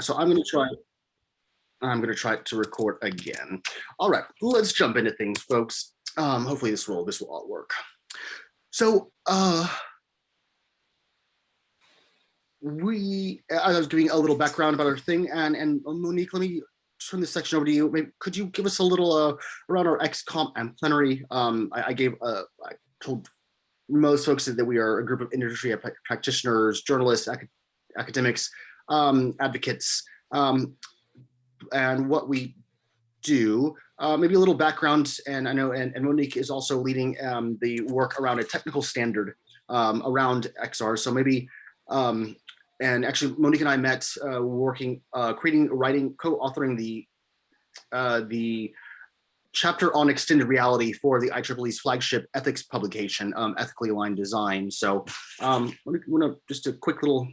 so I'm going to try. I'm going to try to record again. All right, let's jump into things, folks. Um, hopefully this will this will all work. So uh, we, I was giving a little background about our thing, and and Monique, let me turn this section over to you. Maybe, could you give us a little uh, around our XComp and plenary? Um, I, I gave, uh, I told most folks that we are a group of industry practitioners, journalists, acad academics, um, advocates, um, and what we do. Uh, maybe a little background, and I know, and, and Monique is also leading um, the work around a technical standard um, around XR. So maybe um, and actually Monique and I met uh, working, uh, creating, writing, co-authoring the uh, the chapter on extended reality for the IEEE's flagship ethics publication, um, Ethically Aligned Design. So um, I want to just a quick little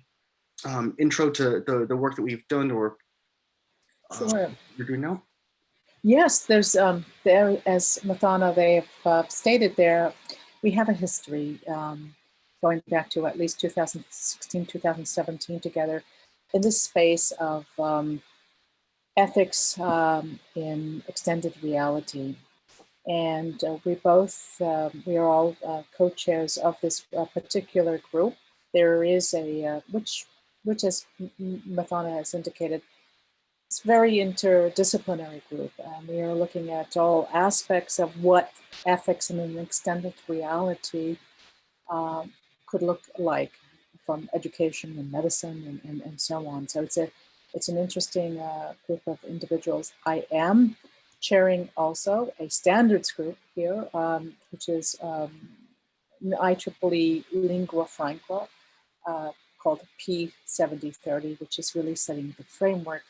um, intro to the, the work that we've done or uh, sure. you're doing now. Yes, there's um, there as Mathana they've uh, stated there, we have a history. Um, going back to at least 2016, 2017 together in this space of um, ethics um, in extended reality. And uh, we both, uh, we are all uh, co-chairs of this uh, particular group. There is a, uh, which, which as Mathana has indicated, it's very interdisciplinary group. We are looking at all aspects of what ethics in an extended reality um, could look like from education and medicine and, and, and so on. So it's a it's an interesting uh, group of individuals. I am chairing also a standards group here, um, which is um, IEEE Lingua Franca uh, called P7030, which is really setting the framework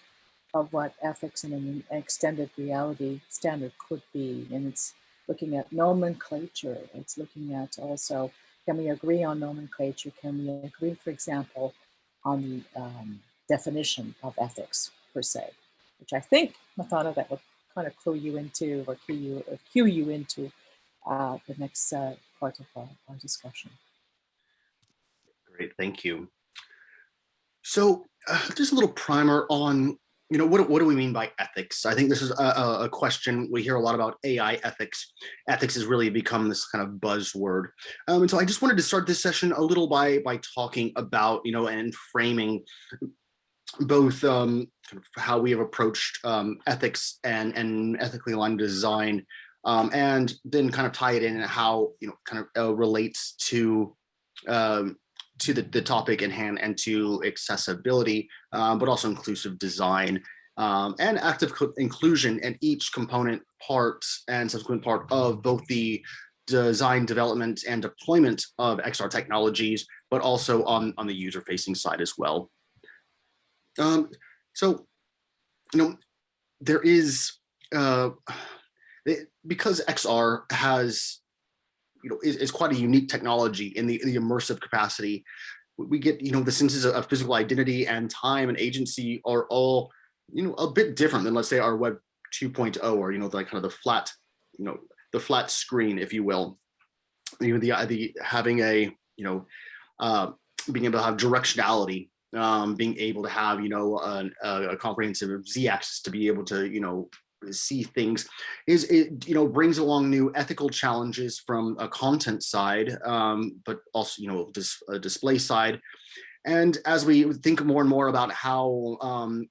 of what ethics in an extended reality standard could be. And it's looking at nomenclature. It's looking at also can we agree on nomenclature? Can we agree, for example, on the um, definition of ethics per se, which I think, Mathana, that would kind of clue you into or cue you, or cue you into uh, the next uh, part of our, our discussion. Great, thank you. So uh, just a little primer on you know, what, what do we mean by ethics? I think this is a, a, question we hear a lot about AI ethics. Ethics has really become this kind of buzzword. Um, and so I just wanted to start this session a little by, by talking about, you know, and framing both um, kind of how we have approached um, ethics and, and ethically aligned design, um, and then kind of tie it in and how, you know, kind of uh, relates to um, to the, the topic in hand and to accessibility, um, but also inclusive design um, and active inclusion in each component part and subsequent part of both the design development and deployment of XR technologies, but also on, on the user facing side as well. Um, so, you know, there is, uh, because XR has you know, is, is quite a unique technology in the, the immersive capacity. We get, you know, the senses of physical identity and time and agency are all, you know, a bit different than let's say our web 2.0 or, you know, like kind of the flat, you know, the flat screen, if you will. You know, the, the having a, you know, uh, being able to have directionality um, being able to have, you know, a, a comprehensive z-axis to be able to, you know, see things is it you know brings along new ethical challenges from a content side um, but also you know dis a display side. And as we think more and more about how um,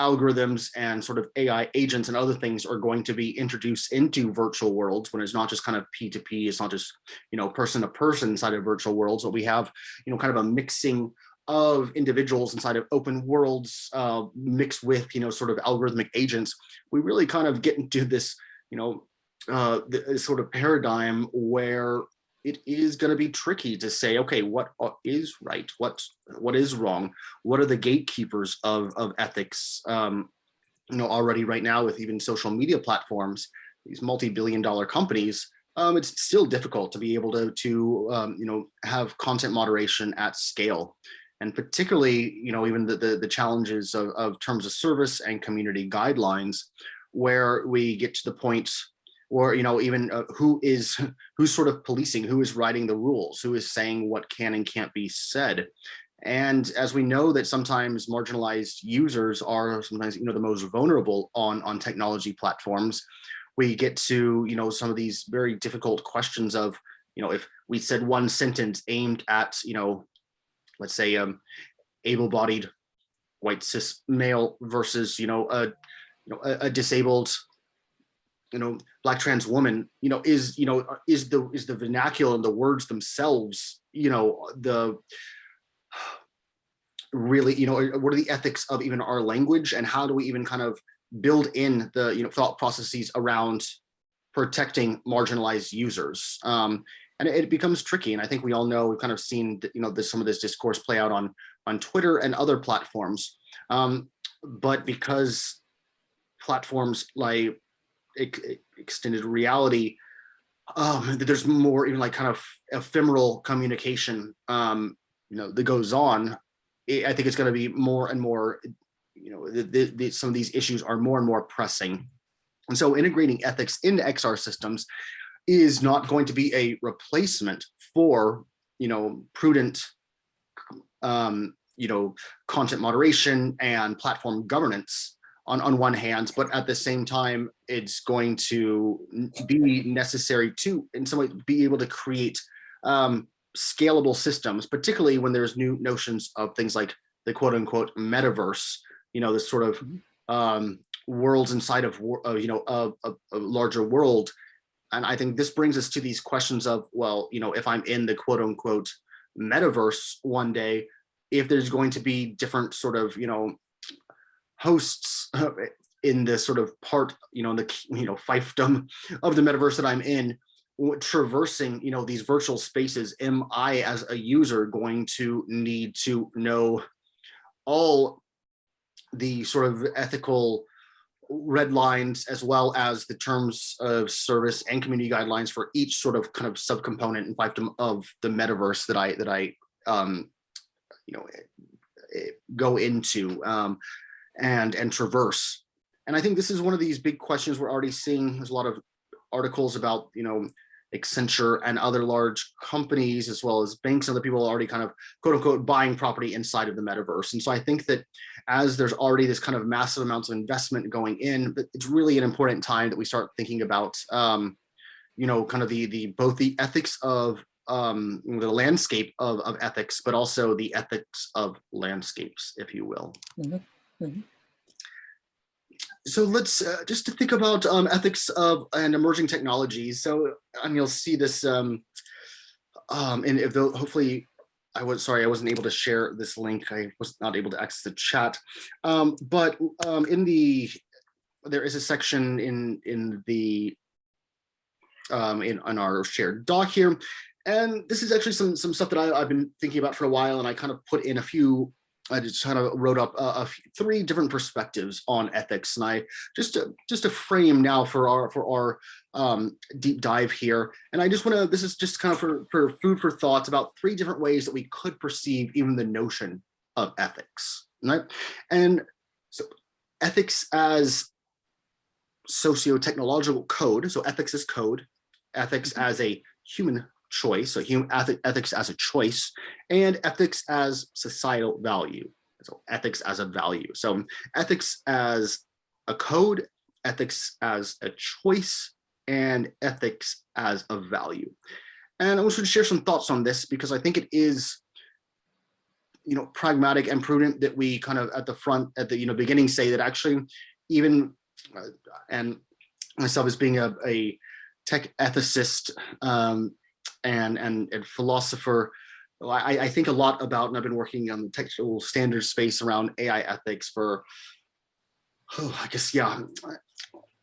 algorithms and sort of AI agents and other things are going to be introduced into virtual worlds when it's not just kind of P2P, it's not just, you know, person to person inside of virtual worlds, but we have, you know, kind of a mixing of individuals inside of open worlds uh, mixed with, you know, sort of algorithmic agents, we really kind of get into this, you know, uh, this sort of paradigm where it is going to be tricky to say, okay, what is right? What what is wrong? What are the gatekeepers of, of ethics? Um, you know, already right now with even social media platforms, these multi-billion dollar companies, um, it's still difficult to be able to, to um, you know, have content moderation at scale and particularly, you know, even the, the, the challenges of, of terms of service and community guidelines, where we get to the point or, you know, even uh, who is, who's sort of policing, who is writing the rules, who is saying what can and can't be said. And as we know that sometimes marginalized users are sometimes, you know, the most vulnerable on, on technology platforms, we get to, you know, some of these very difficult questions of, you know, if we said one sentence aimed at, you know, let's say um, able-bodied white cis male versus, you know, a, you know, a, a disabled you know black trans woman you know is you know is the is the vernacular and the words themselves you know the really you know what are the ethics of even our language and how do we even kind of build in the you know thought processes around protecting marginalized users? Um and it becomes tricky and i think we all know we've kind of seen you know this some of this discourse play out on on twitter and other platforms um but because platforms like extended reality, um, there's more even like kind of ephemeral communication, um, you know, that goes on. I think it's going to be more and more, you know, the, the, the, some of these issues are more and more pressing. And so integrating ethics into XR systems is not going to be a replacement for, you know, prudent, um, you know, content moderation and platform governance on, on one hand, but at the same time, it's going to be necessary to, in some way, be able to create um, scalable systems, particularly when there's new notions of things like the quote unquote metaverse, you know, this sort of mm-hmm. um, worlds inside of, uh, you know, a, a, a larger world. And I think this brings us to these questions of, well, you know, if I'm in the quote unquote metaverse one day, if there's going to be different sort of, you know, hosts uh, in this sort of part, you know, in the, you know, fiefdom of the metaverse that I'm in, traversing, you know, these virtual spaces, am I as a user going to need to know all the sort of ethical red lines as well as the terms of service and community guidelines for each sort of kind of subcomponent and fiefdom of the metaverse that I that I um, you know eh, eh, go into. Um, and, and traverse. And I think this is one of these big questions we're already seeing. There's a lot of articles about, you know, Accenture and other large companies, as well as banks and other people already kind of quote unquote buying property inside of the metaverse. And so I think that as there's already this kind of massive amounts of investment going in, it's really an important time that we start thinking about, um, you know, kind of the, the both the ethics of um, the landscape of, of ethics, but also the ethics of landscapes, if you will. Mm -hmm. Mm -hmm. So let's uh, just to think about um, ethics of and emerging technologies. So and you'll see this, um, um, and if hopefully I was sorry I wasn't able to share this link. I was not able to access the chat, um, but um, in the there is a section in in the um, in on our shared doc here, and this is actually some some stuff that I, I've been thinking about for a while, and I kind of put in a few I just kind of wrote up a three different perspectives on ethics, and I just to, just a frame now for our for our um, deep dive here. And I just want to this is just kind of for, for food for thoughts about three different ways that we could perceive even the notion of ethics, right? And so ethics as socio-technological code. So ethics is code. Ethics mm -hmm. as a human choice, so human ethics as a choice, and ethics as societal value. So ethics as a value. So ethics as a code, ethics as a choice, and ethics as a value. And I want to share some thoughts on this because I think it is you know, pragmatic and prudent that we kind of at the front, at the you know beginning say that actually even, uh, and myself as being a, a tech ethicist, um, and, and, and philosopher. I, I think a lot about, and I've been working on the technical standards space around AI ethics for, oh, I guess, yeah,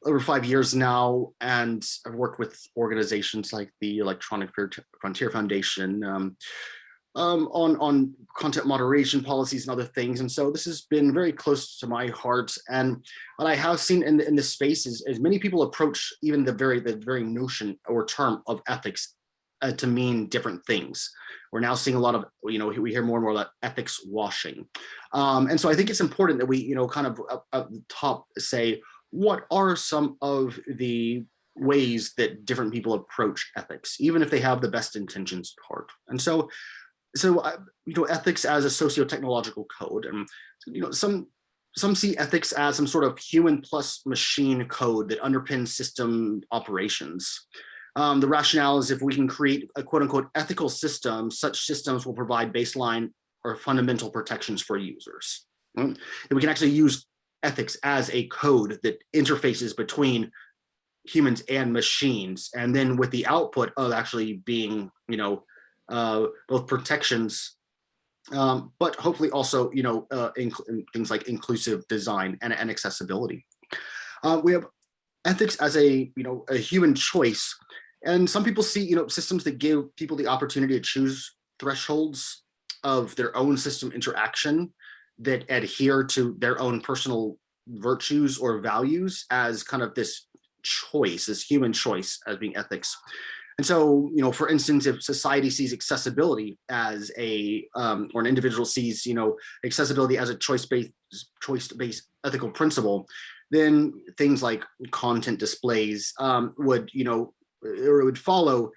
over five years now, and I've worked with organizations like the Electronic Frontier Foundation um, um, on, on content moderation policies and other things. And so this has been very close to my heart. And what I have seen in, in this space is, is many people approach even the very, the very notion or term of ethics uh, to mean different things. We're now seeing a lot of, you know, we hear more and more about ethics washing. Um, and so I think it's important that we, you know, kind of up, up the top say, what are some of the ways that different people approach ethics, even if they have the best intentions at heart. And so so uh, you know ethics as a socio-technological code and you know some some see ethics as some sort of human plus machine code that underpins system operations um, the rationale is if we can create a quote unquote ethical system such systems will provide baseline or fundamental protections for users mm, and we can actually use ethics as a code that interfaces between humans and machines and then with the output of actually being you know uh, both protections, um, but hopefully also, you know, uh, things like inclusive design and, and accessibility. Uh, we have ethics as a, you know, a human choice. And some people see, you know, systems that give people the opportunity to choose thresholds of their own system interaction that adhere to their own personal virtues or values as kind of this choice, this human choice as being ethics. And so, you know, for instance, if society sees accessibility as a, um, or an individual sees, you know, accessibility as a choice-based choice-based ethical principle, then things like content displays um, would, you know, or it would follow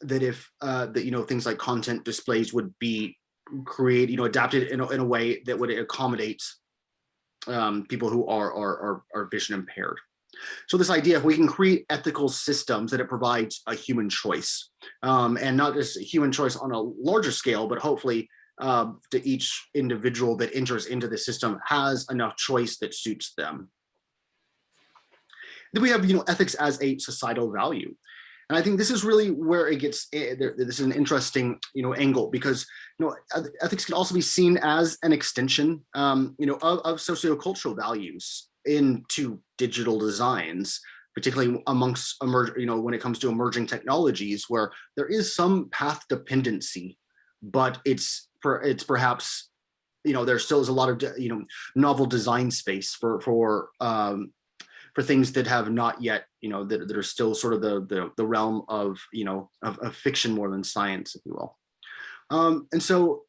that if uh, that, you know, things like content displays would be created, you know, adapted in a, in a way that would accommodate um, people who are, are, are, are vision impaired. So this idea, if we can create ethical systems that it provides a human choice, um, and not just a human choice on a larger scale, but hopefully uh, to each individual that enters into the system has enough choice that suits them. Then we have, you know, ethics as a societal value. And I think this is really where it gets, eh, this is an interesting, you know, angle because, you know, ethics can also be seen as an extension, um, you know, of, of sociocultural values into digital designs, particularly amongst emerge, you know, when it comes to emerging technologies where there is some path dependency, but it's for it's perhaps, you know, there still is a lot of, you know, novel design space for for um, for things that have not yet, you know, that, that are still sort of the, the, the realm of, you know, of, of fiction more than science, if you will. Um, and so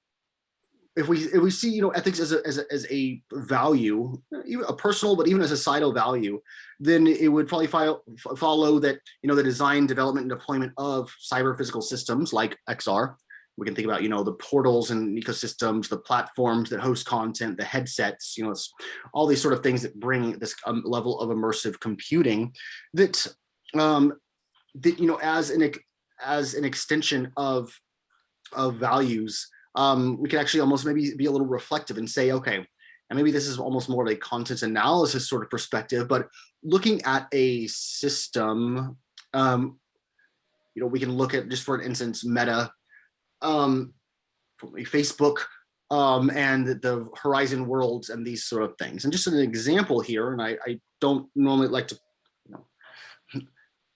if we if we see you know ethics as a as a, as a value, a personal but even as a societal value, then it would probably follow follow that you know the design, development, and deployment of cyber physical systems like XR. We can think about you know the portals and ecosystems, the platforms that host content, the headsets, you know, all these sort of things that bring this um, level of immersive computing that um, that you know as an as an extension of of values um, we can actually almost maybe be a little reflective and say, okay, and maybe this is almost more of a content analysis sort of perspective, but looking at a system, um, you know, we can look at just for an instance, Meta, um, Facebook, um, and the Horizon Worlds and these sort of things. And just an example here, and I, I don't normally like to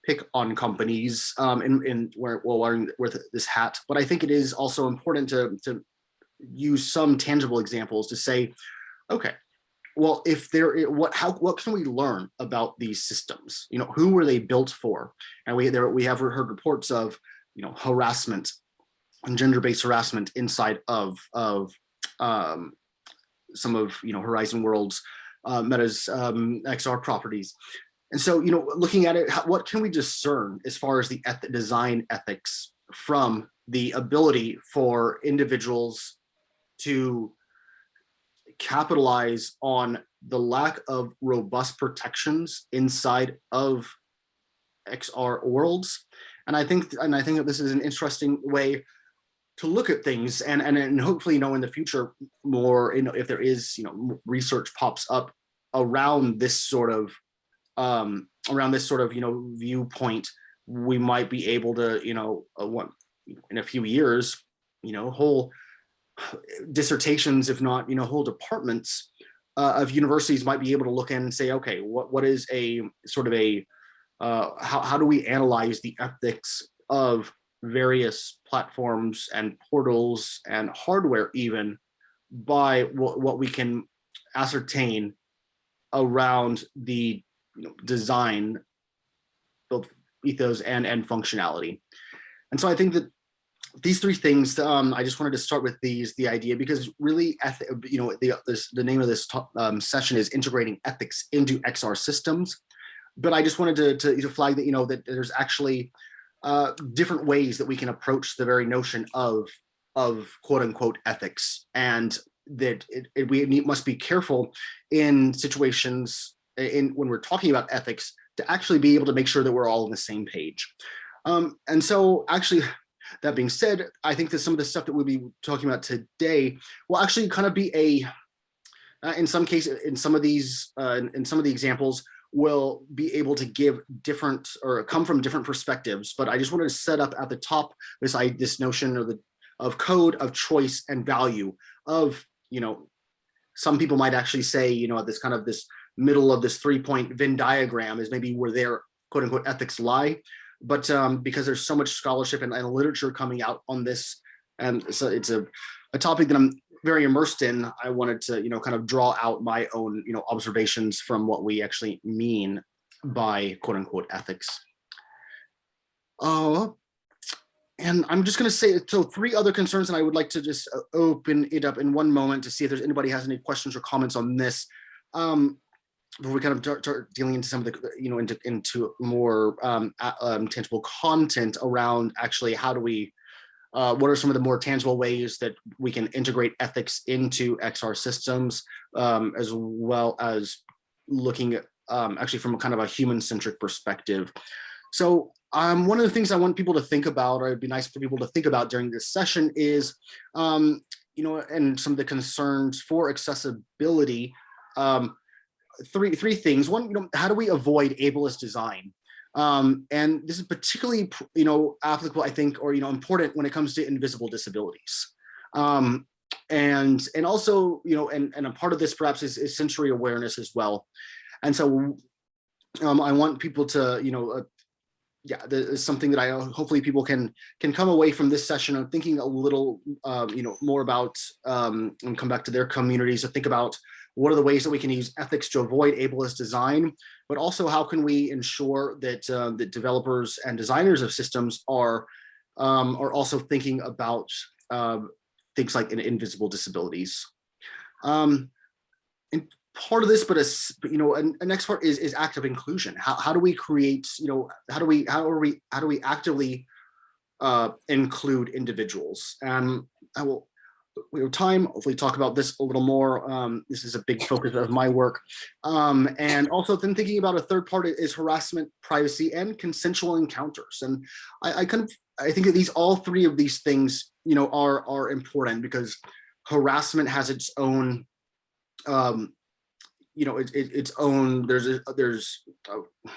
pick on companies um, in, in where, while wearing with this hat, but I think it is also important to, to use some tangible examples to say, okay, well, if there, what, how, what can we learn about these systems? You know, who were they built for? And we there we have heard reports of, you know, harassment gender-based harassment inside of of um, some of you know Horizon Worlds, uh, Meta's um, XR properties, and so, you know, looking at it, what can we discern as far as the eth design ethics from the ability for individuals to capitalize on the lack of robust protections inside of XR worlds. And I think, and I think that this is an interesting way to look at things and, and, and hopefully, you know, in the future more, you know, if there is, you know, research pops up around this sort of um, around this sort of, you know, viewpoint, we might be able to, you know, uh, what, in a few years, you know, whole dissertations, if not, you know, whole departments uh, of universities might be able to look in and say, okay, what, what is a sort of a, uh, how, how do we analyze the ethics of various platforms and portals and hardware even by what, we can ascertain around the you know, design, both ethos and, and functionality. And so I think that these three things, um, I just wanted to start with these, the idea, because really, you know, the, this, the name of this um, session is integrating ethics into XR systems. But I just wanted to, to, to flag that, you know, that there's actually uh, different ways that we can approach the very notion of of quote unquote ethics and that it, it, we need, must be careful in situations in when we're talking about ethics to actually be able to make sure that we're all on the same page. Um, and so actually, that being said, I think that some of the stuff that we'll be talking about today will actually kind of be a, uh, in some cases, in some of these, uh, in, in some of the examples, will be able to give different or come from different perspectives. But I just wanted to set up at the top this, I, this notion of the of code, of choice and value of, you know, some people might actually say, you know, at this kind of this middle of this three point Venn diagram is maybe where their quote unquote ethics lie. But um, because there's so much scholarship and, and literature coming out on this, and so it's a, a topic that I'm very immersed in, I wanted to, you know, kind of draw out my own, you know, observations from what we actually mean by quote unquote ethics. Uh, and I'm just going to say, so three other concerns, and I would like to just uh, open it up in one moment to see if there's anybody has any questions or comments on this. Um, before we kind of start, dealing into some of the, you know, into, into more um, um, tangible content around actually how do we, uh, what are some of the more tangible ways that we can integrate ethics into XR systems, um, as well as looking at um, actually from a kind of a human-centric perspective. So um, one of the things I want people to think about, or it'd be nice for people to think about during this session is, um, you know, and some of the concerns for accessibility. Um, three three things. One, you know, how do we avoid ableist design? Um, and this is particularly, you know, applicable, I think, or you know, important when it comes to invisible disabilities. Um, and and also, you know, and and a part of this perhaps is, is sensory awareness as well. And so um, I want people to, you know, uh, yeah, this is something that I uh, hopefully people can can come away from this session of thinking a little, uh, you know, more about um, and come back to their communities to think about what are the ways that we can use ethics to avoid ableist design, but also how can we ensure that uh, that developers and designers of systems are um, are also thinking about uh, things like invisible disabilities. Um, and part of this, but as you know, a, a next part is is active inclusion. How how do we create, you know, how do we how are we how do we actively uh, include individuals? And I will we have time, hopefully talk about this a little more. Um, this is a big focus of my work. Um, and also then thinking about a third part is harassment, privacy, and consensual encounters. And I, I kind of, I think that these, all three of these things, you know, are, are important because harassment has its own um, you know, it, it, its own, there's, a, there's uh,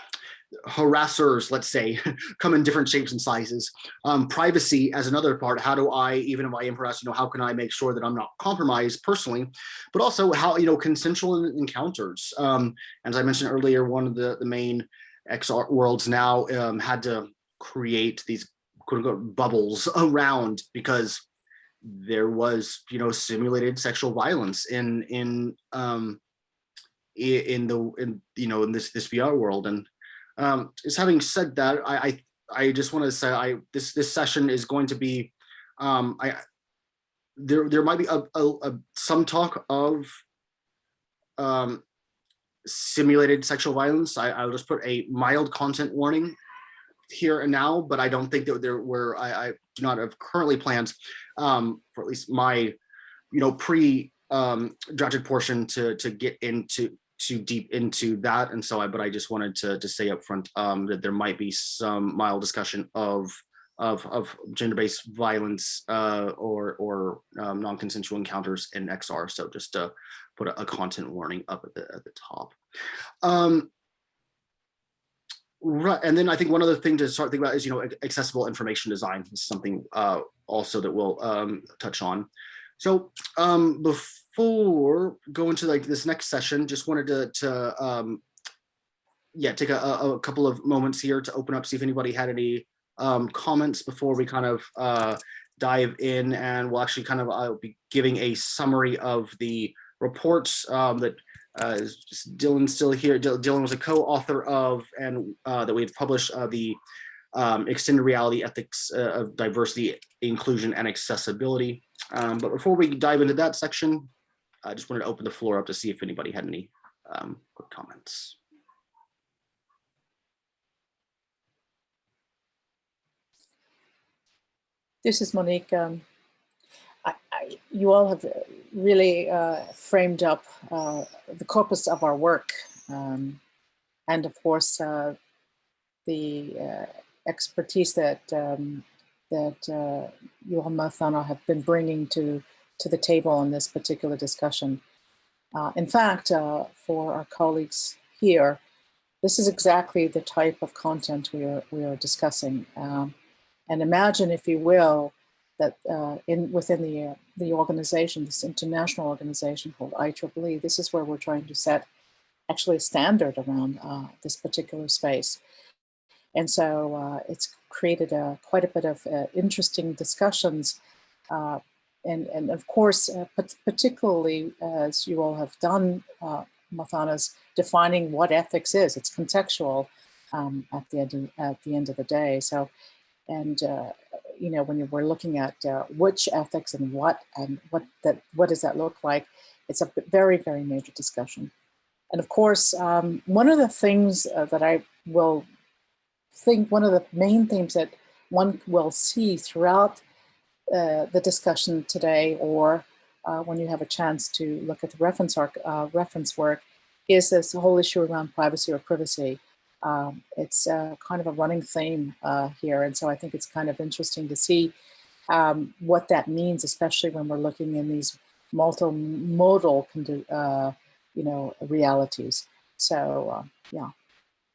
harassers, let's say, come in different shapes and sizes. Um, privacy as another part, how do I, even if I am harassed, you know, how can I make sure that I'm not compromised personally, but also how, you know, consensual encounters. Um, as I mentioned earlier, one of the, the main XR worlds now um, had to create these quote unquote bubbles around because there was, you know, simulated sexual violence in, in, um, in the in you know in this this VR world. And um, just having said that, I I, I just want to say I this this session is going to be um, I there there might be a, a, a some talk of um, simulated sexual violence. I, I'll just put a mild content warning here and now, but I don't think that there were I, I do not have currently plans um, for at least my you know pre um, drafted portion to to get into too deep into that. And so I, but I just wanted to, to say up front um, that there might be some mild discussion of of, of gender-based violence uh, or, or um, non-consensual encounters in XR. So just to put a, a, content warning up at the, at the top. Um, right, and then I think one other thing to start thinking about is, you know, accessible information design is something uh, also that we'll um, touch on. So um, before going to like this next session, just wanted to, to um, yeah, take a, a, couple of moments here to open up, see if anybody had any um, comments before we kind of uh, dive in and we'll actually kind of, I'll be giving a summary of the reports um, that uh, Dylan's still here. Dylan was a co-author of and uh, that we had published uh, the um, extended reality ethics uh, of diversity, inclusion, and accessibility. Um, but before we dive into that section, I just wanted to open the floor up to see if anybody had any um, comments. This is Monique. Um, I, you all have really uh, framed up uh, the corpus of our work. Um, and of course, uh, the uh, expertise that um, that uh, you all, Mathana, have been bringing to, to the table on this particular discussion. Uh, in fact, uh, for our colleagues here, this is exactly the type of content we are, we are discussing. Um, and imagine, if you will, that uh, in within the, uh, the organization, this international organization called IEEE, this is where we're trying to set actually a standard around uh, this particular space. And so uh, it's created a, quite a bit of interesting discussions. Uh, and, and of course, uh, particularly as you all have done, uh, Mathana's defining what ethics is. It's contextual um, at, the end of, at the end of the day. So, and uh, you know, when you were looking at uh, which ethics and what and what that what does that look like, it's a very very major discussion. And of course, um, one of the things uh, that I will think one of the main themes that one will see throughout uh, the discussion today or uh, when you have a chance to look at the reference, arc, uh, reference work is this whole issue around privacy or privacy. Um, it's uh, kind of a running theme uh, here. And so I think it's kind of interesting to see um, what that means, especially when we're looking in these multimodal, you know, realities. So yeah,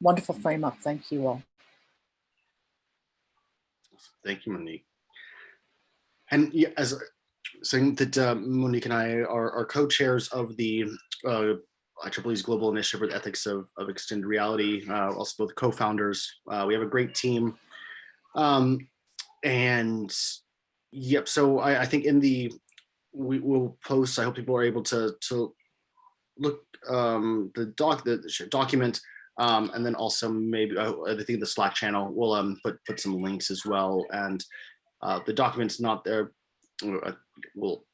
wonderful frame up. Thank you all. Thank you, Monique. And as saying that uh, Monique and I are, are co-chairs of the uh, IEEE's Global Initiative for the Ethics of, of Extended Reality, uh, also both co-founders. Uh, we have a great team. Um, and yep, so I, I think in the, we will post, I hope people are able to, to look um, the doc, the document um, and then also maybe uh, I think the Slack channel will um, put put some links as well. And uh, the document's not there. Uh, we'll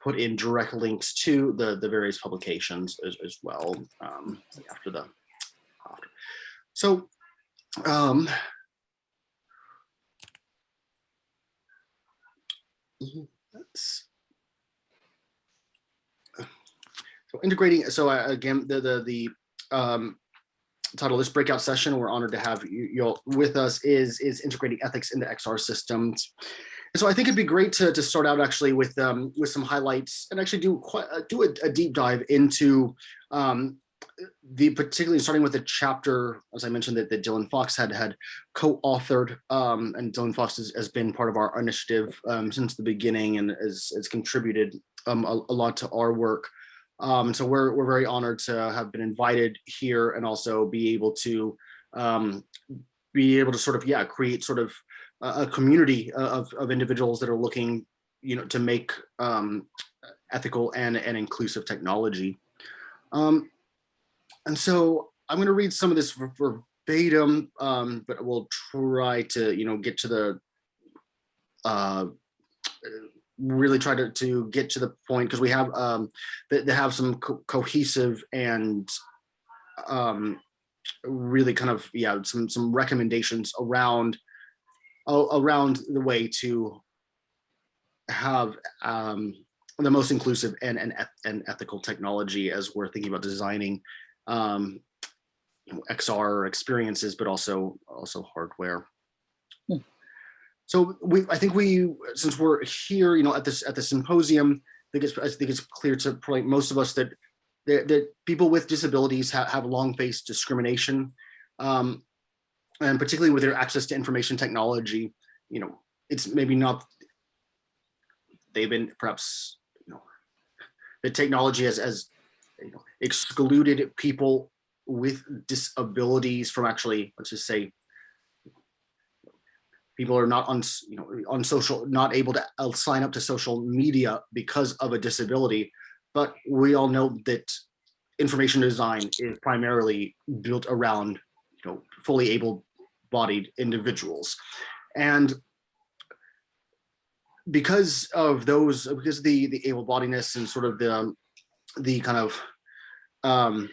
put in direct links to the the various publications as, as well um, after the after. So um, that's so integrating. So uh, again, the the the um, title this breakout session we're honored to have you, all with us is is integrating ethics into xr systems. And so i think it'd be great to, to start out actually with um with some highlights and actually do quite uh, do a, a, deep dive into um the particularly starting with the chapter as i mentioned that, that dylan fox had had co-authored um and dylan fox has, has been part of our initiative um since the beginning and has, has contributed um a, a lot to our work um, so we're, we're very honored to have been invited here and also be able to um, be able to sort of, yeah, create sort of a, a community of, of individuals that are looking, you know, to make um, ethical and, and inclusive technology. Um, and so I'm going to read some of this verbatim, um, but we'll try to, you know, get to the uh, really try to, to get to the point because we have um, they, they have some co cohesive and um, really kind of yeah some some recommendations around around the way to have um, the most inclusive and, and, and ethical technology as we're thinking about designing um, you know, XR experiences, but also also hardware. So we, I think we, since we're here, you know, at this at the symposium, I think it's, I think it's clear to probably most of us that that, that people with disabilities have, have long faced discrimination, um, and particularly with their access to information technology, you know, it's maybe not. They've been perhaps, you know, the technology has as you know, excluded people with disabilities from actually, let's just say, people are not on you know on social not able to uh, sign up to social media because of a disability. But we all know that information design is primarily built around you know fully able-bodied individuals. And because of those because the the able-bodiedness and sort of the the kind of um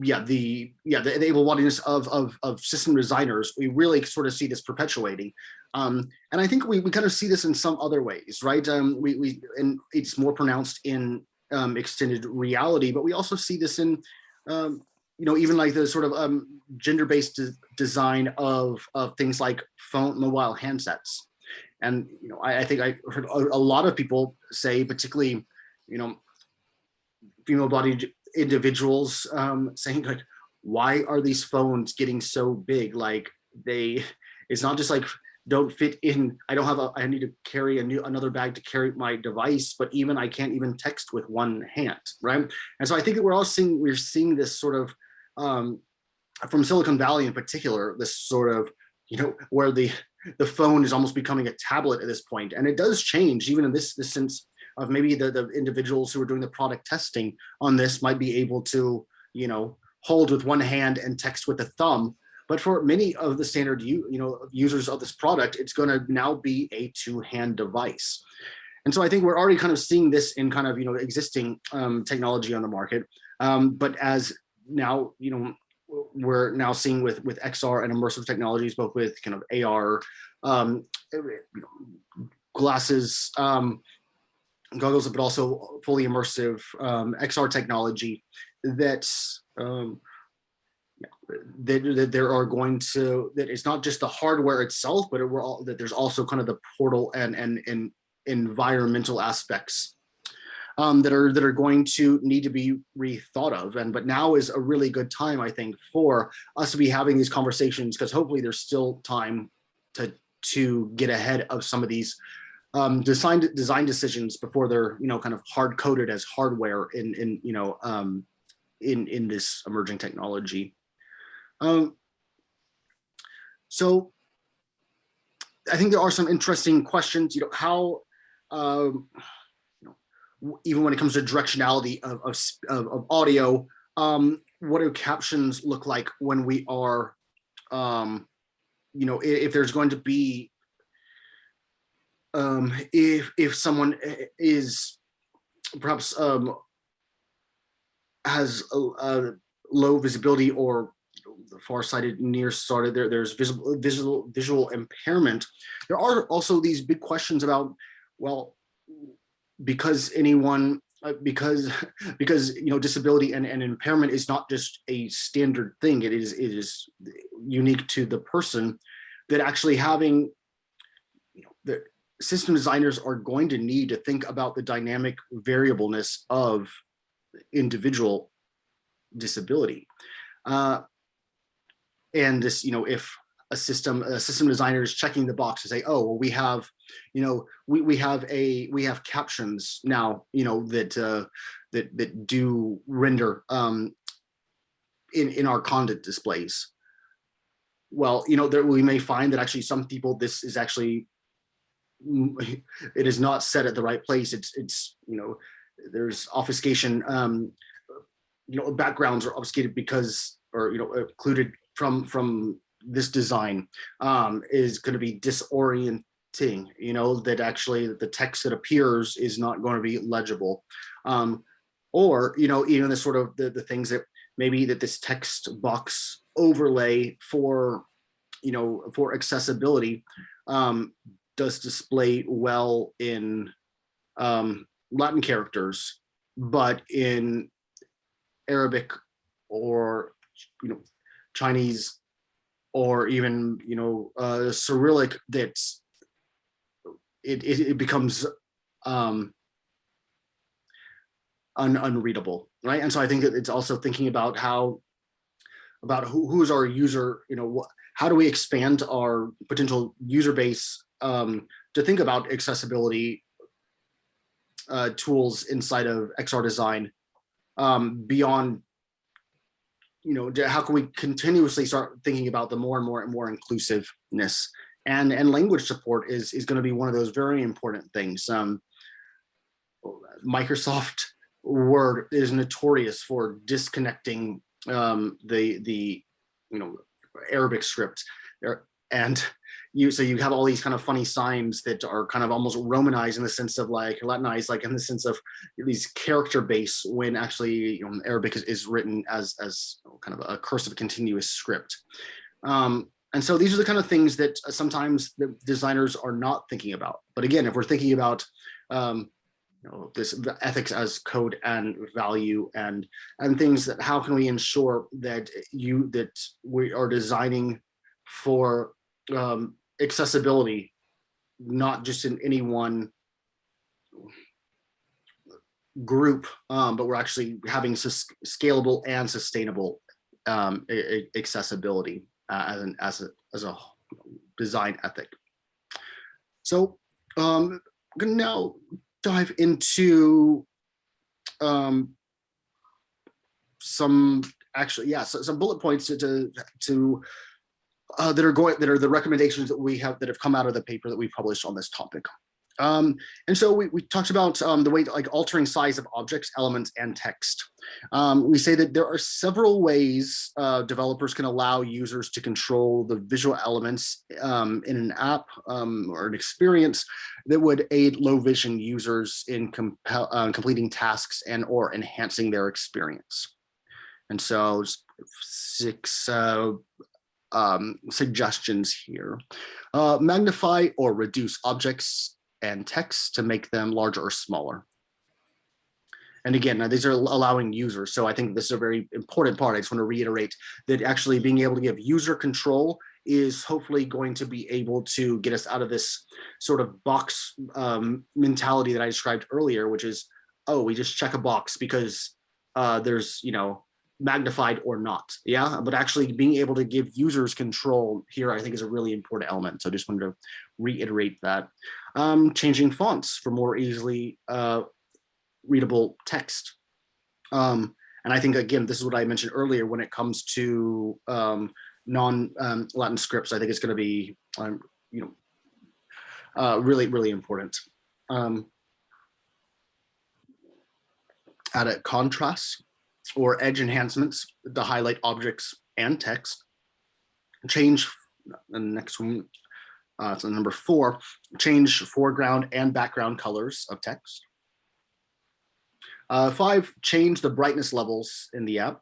yeah, the yeah the, able-bodiedness of, of of system designers, we really sort of see this perpetuating. Um, and I think we, we kind of see this in some other ways, right? Um, we, we and it's more pronounced in um, extended reality, but we also see this in um, you know, even like the sort of um, gender-based de design of, of things like phone mobile handsets. And, you know, I, I think I heard a, a, lot of people say, particularly, you know, female bodied individuals um, saying like, why are these phones getting so big? Like they, it's not just like don't fit in. I don't have a, I need to carry a new, another bag to carry my device, but even I can't even text with one hand, right? And so I think that we're all seeing, we're seeing this sort of, um, from Silicon Valley in particular, this sort of, you know, where the, the phone is almost becoming a tablet at this point. And it does change even in this, this sense of maybe the, the individuals who are doing the product testing on this might be able to, you know, hold with one hand and text with a thumb but for many of the standard you, you know, users of this product, it's going to now be a two-hand device. And so I think we're already kind of seeing this in kind of, you know, existing um, technology on the market. Um, but as now, you know, we're now seeing with, with XR and immersive technologies, both with kind of AR, um, you know, glasses, um, goggles, but also fully immersive um, XR technology that's um, that, that there are going to that it's not just the hardware itself, but it will all, that there's also kind of the portal and and and environmental aspects um, that are that are going to need to be rethought of. And but now is a really good time, I think, for us to be having these conversations because hopefully there's still time to to get ahead of some of these um, design design decisions before they're you know kind of hard coded as hardware in in you know um, in in this emerging technology. Um, so I think there are some interesting questions, you know, how, um, you know, even when it comes to directionality of, of, of audio, um, what do captions look like when we are, um, you know, if, if there's going to be, um, if, if someone is perhaps um, has a, a low visibility or the far-sighted, nearsighted, there, there's visible, visual, visual impairment. There are also these big questions about, well, because anyone, uh, because, because, you know, disability and, and impairment is not just a standard thing, it is, it is unique to the person that actually having, you know, system designers are going to need to think about the dynamic variableness of individual disability. Uh, and this, you know, if a system a system designer is checking the box to say, oh, well, we have, you know, we we have a we have captions now, you know, that uh, that that do render um, in in our content displays. Well, you know, there we may find that actually some people this is actually it is not set at the right place. It's it's you know, there's obfuscation. Um, you know, backgrounds are obfuscated because or you know, occluded from from this design um, is going to be disorienting you know that actually the text that appears is not going to be legible um, or you know even the sort of the, the things that maybe that this text box overlay for you know for accessibility um, does display well in um, Latin characters but in Arabic or you know Chinese or even, you know, uh, Cyrillic that's, it, it, it becomes um, un, unreadable, right? And so I think that it's also thinking about how, about who, who's our user, you know, how do we expand our potential user base um, to think about accessibility uh, tools inside of XR design um, beyond you know, how can we continuously start thinking about the more and more and more inclusiveness and and language support is is going to be one of those very important things. Um, Microsoft Word is notorious for disconnecting um, the the you know Arabic script, and you so you have all these kind of funny signs that are kind of almost romanized in the sense of like latinized like in the sense of these character base when actually you know arabic is, is written as as kind of a cursive continuous script. Um and so these are the kind of things that sometimes the designers are not thinking about. But again if we're thinking about um you know this ethics as code and value and and things that how can we ensure that you that we are designing for um, accessibility, not just in any one group, um, but we're actually having scalable and sustainable um, accessibility uh, as an as a as a design ethic. So um, I'm gonna now dive into um, some actually yeah so some bullet points to to, to uh, that are going that are the recommendations that we have that have come out of the paper that we published on this topic. Um, and so we, we talked about um, the way like altering size of objects, elements, and text. Um, we say that there are several ways uh, developers can allow users to control the visual elements um, in an app um, or an experience that would aid low vision users in uh, completing tasks and or enhancing their experience. And so six uh, um, suggestions here. Uh, magnify or reduce objects and text to make them larger or smaller. And again, these are allowing users. So I think this is a very important part. I just want to reiterate that actually being able to give user control is hopefully going to be able to get us out of this sort of box um, mentality that I described earlier, which is, oh, we just check a box because uh, there's, you know, magnified or not. Yeah but actually being able to give users control here i think is a really important element. So I just wanted to reiterate that. Um, changing fonts for more easily uh, readable text. Um, and i think again this is what i mentioned earlier when it comes to um, non um, latin scripts i think it's going to be um, you know uh, really really important. Um, add a contrast or edge enhancements to highlight objects and text. Change the next one, uh, so number four, change foreground and background colors of text. Uh, five, change the brightness levels in the app.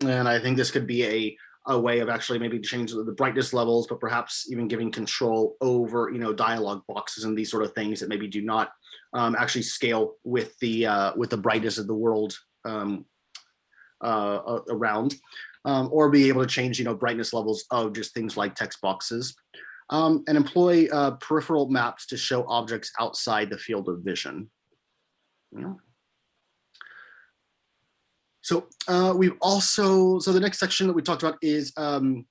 And I think this could be a, a way of actually maybe change the brightness levels, but perhaps even giving control over, you know, dialogue boxes and these sort of things that maybe do not um, actually scale with the uh, with the brightness of the world um, uh, around, um, or be able to change, you know, brightness levels of just things like text boxes, um, and employ uh, peripheral maps to show objects outside the field of vision. Yeah. So uh, we've also, so the next section that we talked about is um,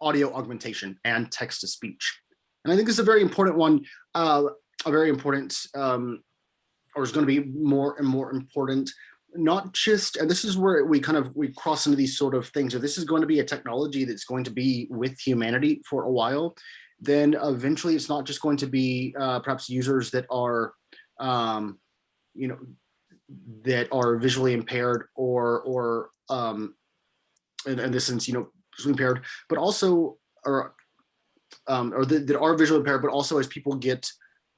audio augmentation and text to speech. And I think this is a very important one, uh, a very important, um, or is going to be more and more important not just and this is where we kind of we cross into these sort of things. If this is going to be a technology that's going to be with humanity for a while then eventually it's not just going to be uh, perhaps users that are um, you know that are visually impaired or or um in, in this sense you know impaired but also or um or that, that are visually impaired but also as people get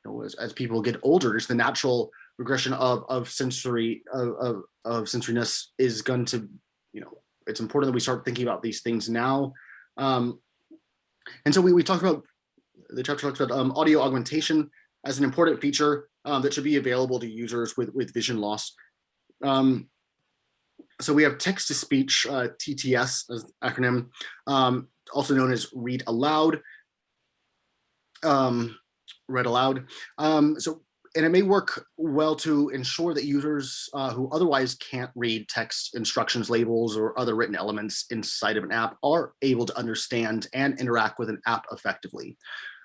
you know as, as people get older it's the natural regression of of sensory of, of, of sensoriness is going to you know it's important that we start thinking about these things now. Um, and so we, we talked about the chapter talks about um, audio augmentation as an important feature um, that should be available to users with with vision loss. Um, so we have text to speech uh, TTS as acronym um, also known as read aloud um, read aloud. So and it may work well to ensure that users uh, who otherwise can't read text instructions labels or other written elements inside of an app are able to understand and interact with an app effectively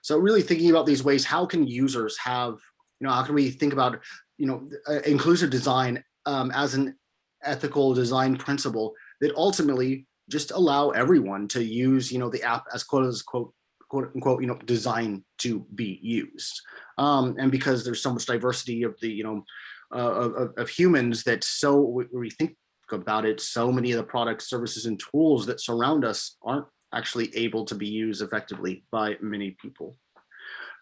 so really thinking about these ways how can users have you know how can we think about you know uh, inclusive design um, as an ethical design principle that ultimately just allow everyone to use you know the app as quote as quote quote unquote, you know, designed to be used. Um, and because there's so much diversity of the, you know, uh, of, of, humans that so we think about it, so many of the products, services, and tools that surround us aren't actually able to be used effectively by many people.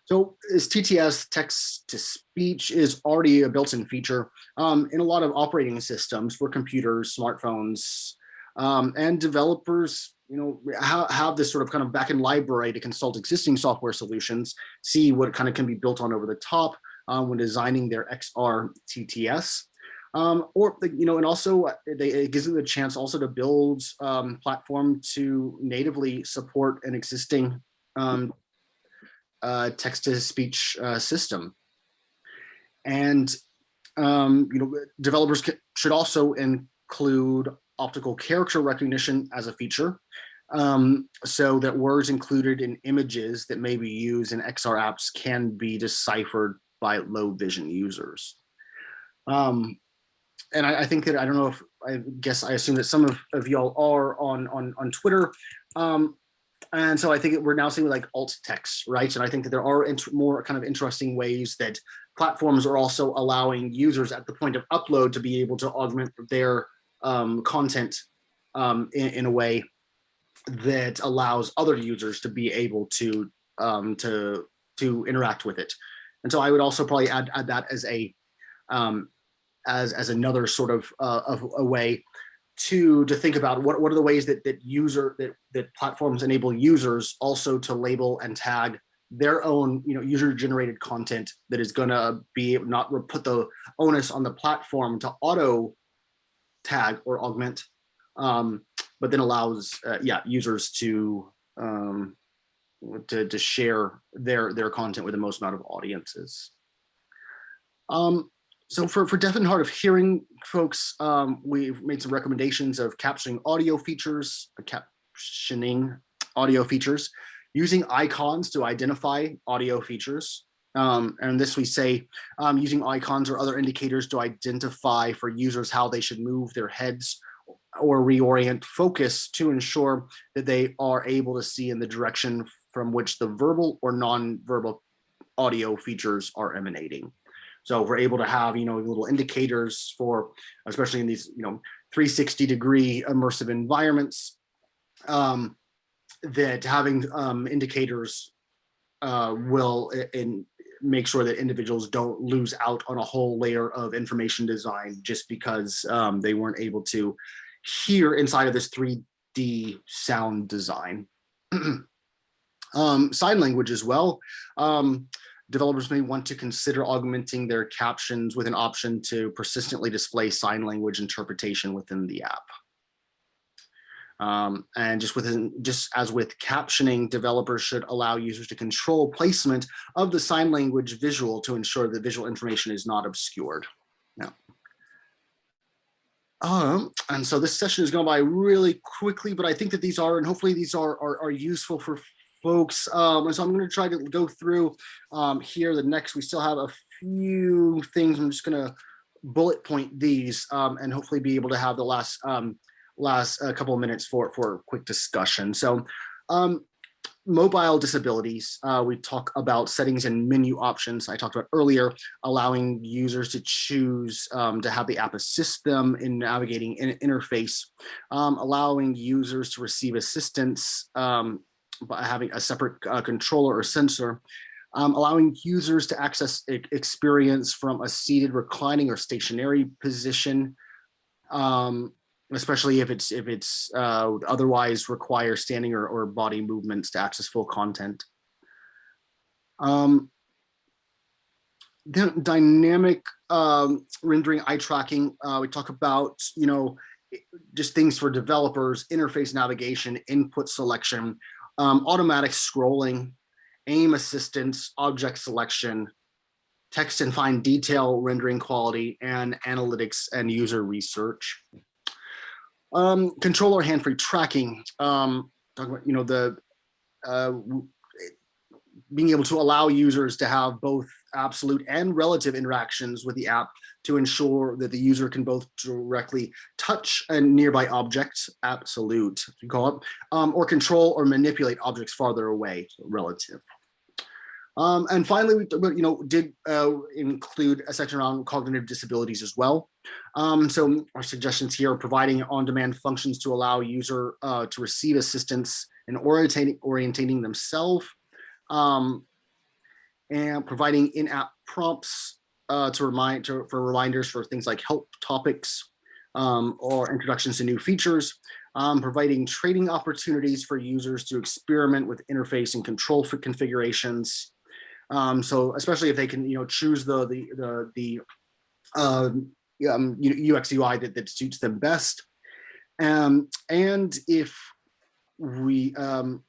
So is TTS text to speech is already a built-in feature um, in a lot of operating systems for computers, smartphones, um, and developers, you know, have, have this sort of kind of back-end library to consult existing software solutions, see what kind of can be built on over the top um, when designing their XR TTS. Um, or, you know, and also they, it gives them the chance also to build um, platform to natively support an existing um, uh, text-to-speech uh, system. And, um, you know, developers should also include optical character recognition as a feature um, so that words included in images that may be used in XR apps can be deciphered by low vision users. Um, and I, I, think that I don't know if I guess I assume that some of, of y'all are on on on Twitter. Um, and so I think we're now seeing like alt text, right? And I think that there are more kind of interesting ways that platforms are also allowing users at the point of upload to be able to augment their um, content um, in, in, a way that allows other users to be able to um, to to interact with it. And so I would also probably add, add that as a um, as as another sort of uh, of a way to to think about what what are the ways that that user that that platforms enable users also to label and tag their own you know user generated content that is going to be not put the onus on the platform to auto tag or augment um, but then allows uh, yeah users to um, to, to share their their content with the most amount of audiences um, so for, for deaf and hard of hearing folks, um, we've made some recommendations of capturing audio features, captioning audio features, using icons to identify audio features. Um, and this we say um, using icons or other indicators to identify for users how they should move their heads or reorient focus to ensure that they are able to see in the direction from which the verbal or non-verbal audio features are emanating. So we're able to have, you know, little indicators for, especially in these, you know, 360 degree immersive environments, um, that having um, indicators uh, will in, make sure that individuals don't lose out on a whole layer of information design just because um, they weren't able to hear inside of this 3D sound design. um, sign language as well. Um, developers may want to consider augmenting their captions with an option to persistently display sign language interpretation within the app. Um, and just within, just as with captioning, developers should allow users to control placement of the sign language visual to ensure the visual information is not obscured. Yeah. Um, and so this session is going by really quickly, but I think that these are, and hopefully these are, are, are useful for folks. Um, and so I'm going to try to go through um, here. The next, we still have a few things. I'm just going to bullet point these um, and hopefully be able to have the last um, last a couple of minutes for for a quick discussion. So um, mobile disabilities, uh, we talk about settings and menu options. I talked about earlier, allowing users to choose um, to have the app assist them in navigating an interface, um, allowing users to receive assistance um, by having a separate uh, controller or sensor, um, allowing users to access experience from a seated, reclining, or stationary position, um, especially if it's if it's uh, otherwise require standing or, or body movements to access full content. Um, then dynamic um, rendering eye tracking, uh, we talk about, you know, just things for developers, interface navigation, input selection, um, automatic scrolling, aim assistance, object selection, text and fine detail rendering quality, and analytics and user research. Um, controller hand-free tracking, um, talking about, you know, the uh, being able to allow users to have both absolute and relative interactions with the app to ensure that the user can both directly touch a nearby object, absolute, you call it, um, or control or manipulate objects farther away, relative. Um, and finally, we you know did uh, include a section on cognitive disabilities as well. Um, so our suggestions here are providing on-demand functions to allow user uh, to receive assistance in orientating orientating themselves, um, and providing in-app prompts uh, to remind to, for reminders for things like help topics um, or introductions to new features, um, providing trading opportunities for users to experiment with interface and control for configurations. Um, so especially if they can, you know, choose the the the the um, um, UX UI that, that suits them best. Um, and if we um,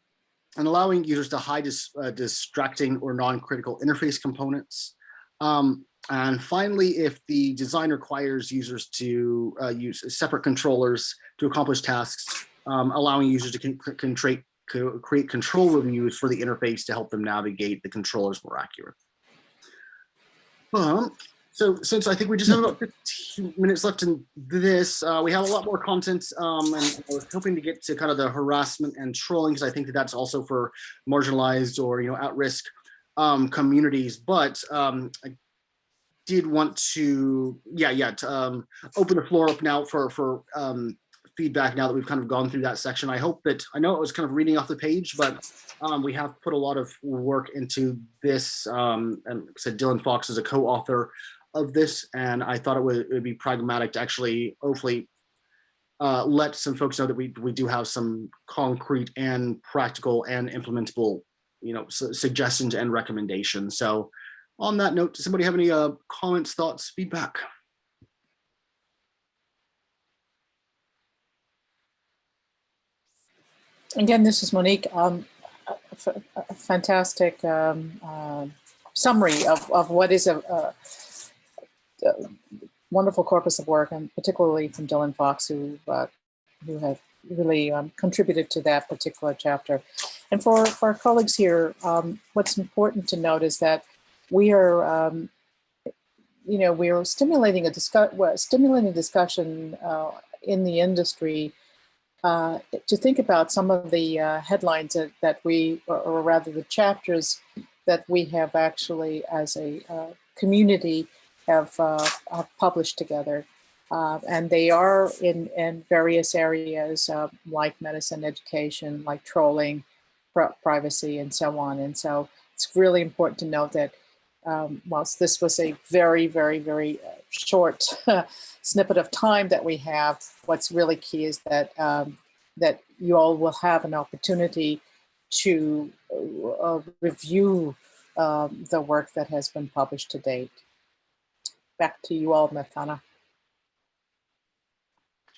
and allowing users to hide dis, uh, distracting or non-critical interface components. Um, and finally, if the design requires users to uh, use separate controllers to accomplish tasks, um, allowing users to con con create control reviews for the interface to help them navigate the controllers more accurate. Um, so since I think we just have about 15 minutes left in this, uh, we have a lot more content um, and I was hoping to get to kind of the harassment and trolling because I think that that's also for marginalized or, you know, at risk um, communities. But um, I did want to, yeah, yeah, to um, open the floor up now for, for um, feedback now that we've kind of gone through that section. I hope that, I know it was kind of reading off the page, but um, we have put a lot of work into this. Um, and said Dylan Fox is a co-author of this, and I thought it would, it would be pragmatic to actually hopefully uh, let some folks know that we, we do have some concrete and practical and implementable, you know, su suggestions and recommendations. So on that note, does somebody have any uh, comments, thoughts, feedback? Again, this is Monique. Um, a, a fantastic um, uh, summary of, of what is a, a uh, wonderful corpus of work, and particularly from Dylan Fox, who uh, who have really um, contributed to that particular chapter. And for, for our colleagues here, um, what's important to note is that we are, um, you know, we are stimulating a discuss, stimulating discussion uh, in the industry uh, to think about some of the uh, headlines that, that we, or, or, rather the chapters that we have actually as a uh, community have, uh, have published together. Uh, and they are in, in various areas like medicine, education, like trolling, privacy, and so on. And so it's really important to note that um, whilst this was a very, very, very uh, short snippet of time that we have, what's really key is that um, that you all will have an opportunity to uh, review um, the work that has been published to date back to you all, Mathana.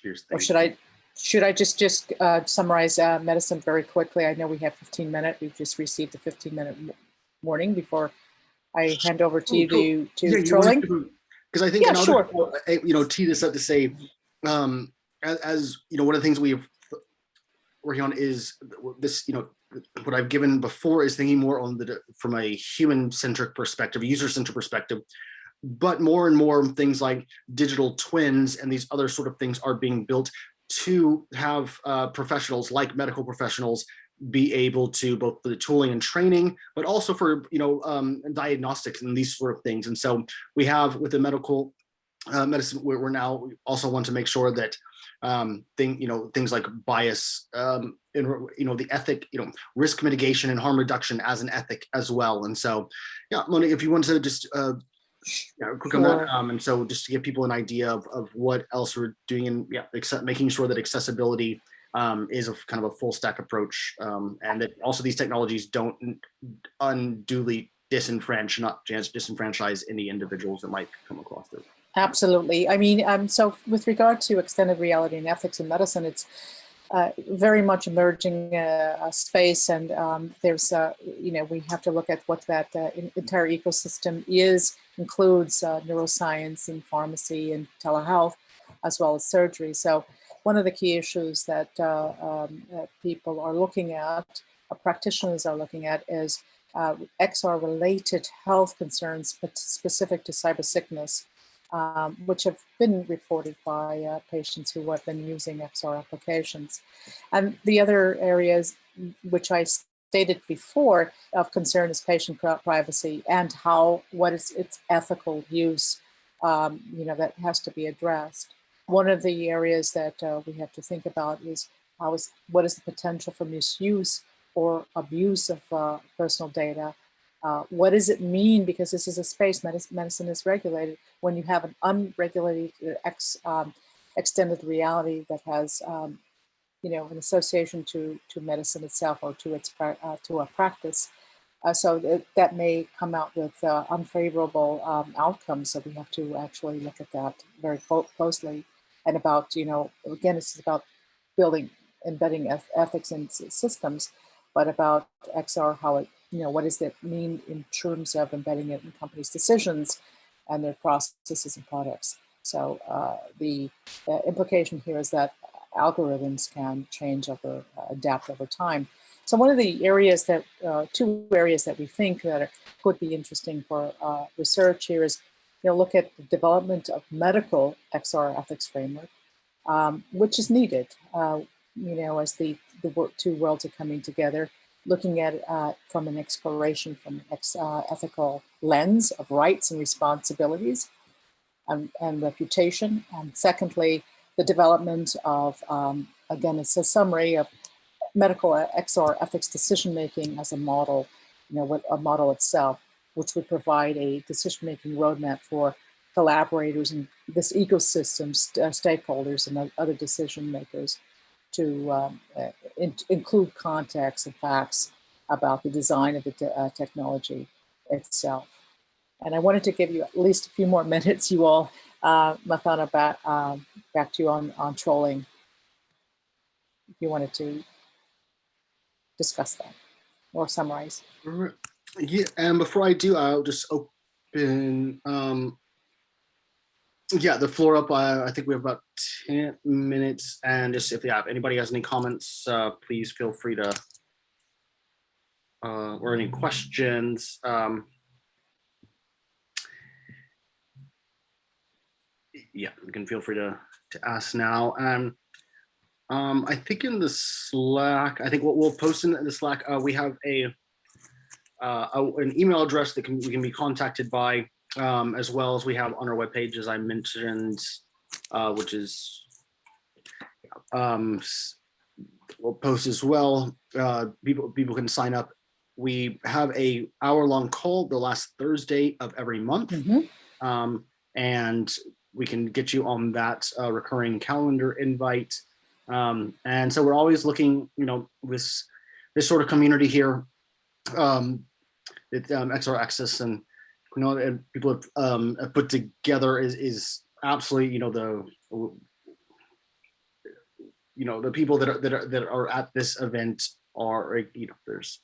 Cheers. Or should I should I just just uh, summarize uh, medicine very quickly? I know we have 15 minutes. We've just received a 15 minute warning before I hand over to you to, to yeah, trolling. Because I think yeah, sure. you know, tee this up to say, um, as, as you know, one of the things we've working on is this, you know, what I've given before is thinking more on the from a human centric perspective, user centric perspective, but more and more things like digital twins and these other sort of things are being built to have uh, professionals like medical professionals be able to both for the tooling and training, but also for, you know, um, diagnostics and these sort of things. And so we have with the medical uh, medicine, we're, we're now also want to make sure that um, thing, you know, things like bias, um, and, you know, the ethic, you know, risk mitigation and harm reduction as an ethic as well. And so, yeah, Moni, if you want to just uh, yeah, quick on that. Um, and so just to give people an idea of, of what else we're doing and yeah, except making sure that accessibility um, is a kind of a full stack approach. Um, and that also these technologies don't unduly disenfranchise, not disenfranchise any individuals that might come across this. Absolutely. I mean, um, so with regard to extended reality and ethics in medicine, it's uh, very much emerging uh, space and um, there's, uh, you know, we have to look at what that uh, entire ecosystem is, includes uh, neuroscience and pharmacy and telehealth, as well as surgery. So one of the key issues that, uh, um, that people are looking at, practitioners are looking at is XR related health concerns, specific to cyber sickness um, which have been reported by uh, patients who have been using XR applications. And the other areas which I stated before of concern is patient privacy and how what is its ethical use um, you know that has to be addressed one of the areas that uh, we have to think about is how is what is the potential for misuse or abuse of uh, personal data uh, what does it mean because this is a space medicine, medicine is regulated when you have an unregulated uh, ex, um, extended reality that has um, you know, an association to to medicine itself or to its uh, to a practice. Uh, so that, that may come out with unfavorable um, outcomes. So we have to actually look at that very closely. And about you know, again, it's about building embedding ethics in systems, but about XR, how it you know, what does that mean in terms of embedding it in companies' decisions and their processes and products. So uh, the uh, implication here is that algorithms can change over, uh, adapt over time. So one of the areas that, uh, two areas that we think that are, could be interesting for uh, research here is, you know, look at the development of medical XR ethics framework, um, which is needed, uh, you know, as the, the two worlds are coming together, looking at uh, from an exploration, from an uh, ethical lens of rights and responsibilities and, and reputation. And secondly, the development of, um, again, it's a summary of medical XR ethics decision making as a model, you know, with a model itself, which would provide a decision making roadmap for collaborators and this ecosystem, st- uh, stakeholders, and other decision makers to um, uh, in- include context and facts about the design of the uh, technology itself. And I wanted to give you at least a few more minutes, you all. Uh, Mathana, back, um, back to you on, on trolling. If you wanted to discuss that or summarize. Yeah, and before I do, I'll just open, um, yeah, the floor up. Uh, I think we have about 10 minutes. And just if yeah, if anybody has any comments, uh, please feel free to, uh, or any questions. Um, yeah, you can feel free to, to ask now. And um, I think in the Slack, I think what we'll post in the Slack, uh, we have a, uh, a- an email address that can we can be contacted by, um, as well as we have on our webpage, as I mentioned, uh, which is um, we'll post as well. Uh, people people can sign up. We have a hour long call the last Thursday of every month Mhm. um, and we can get you on that uh, recurring calendar invite. Um, and so we're always looking, you know, this this sort of community here, um, that um, XR Access and you know and people have, um, have put together is is absolutely, you know, the you know the people that are that are that are at this event are you know there's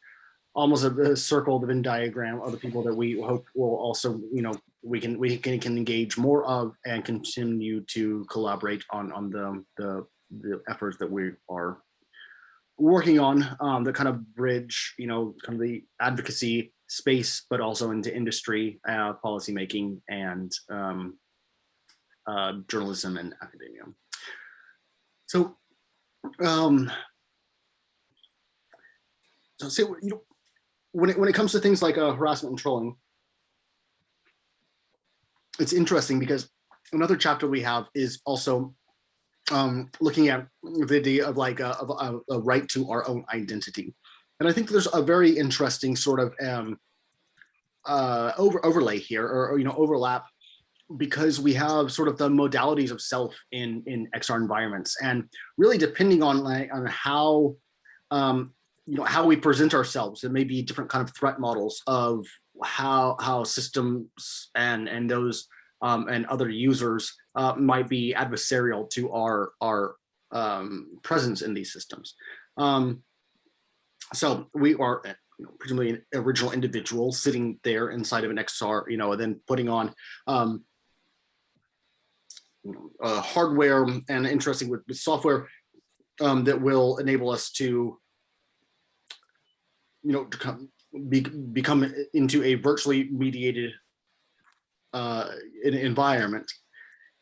almost a, a circle the Venn diagram of the people that we hope will also you know we can we can, can engage more of and continue to collaborate on on the the, the efforts that we are working on um, kind of bridge you know kind of the advocacy space but also into industry uh, policy making and um, uh, journalism and academia. So um so say you know when it when it comes to things like uh, harassment and trolling it's interesting because another chapter we have is also um, looking at the idea of like a, a, a right to our own identity. And I think there's a very interesting sort of um, uh, over overlay here or, or, you know overlap because we have sort of the modalities of self in in XR environments and really depending on like on how um, you know how we present ourselves there may be different kind of threat models of how how systems and and those um, and other users uh, might be adversarial to our our um, presence in these systems. Um, so we are uh, you know, presumably an original individual sitting there inside of an XR, you know, and then putting on um, uh, hardware and interesting with, with software um, that will enable us to you know, to come, be, become into a virtually mediated uh, en- environment.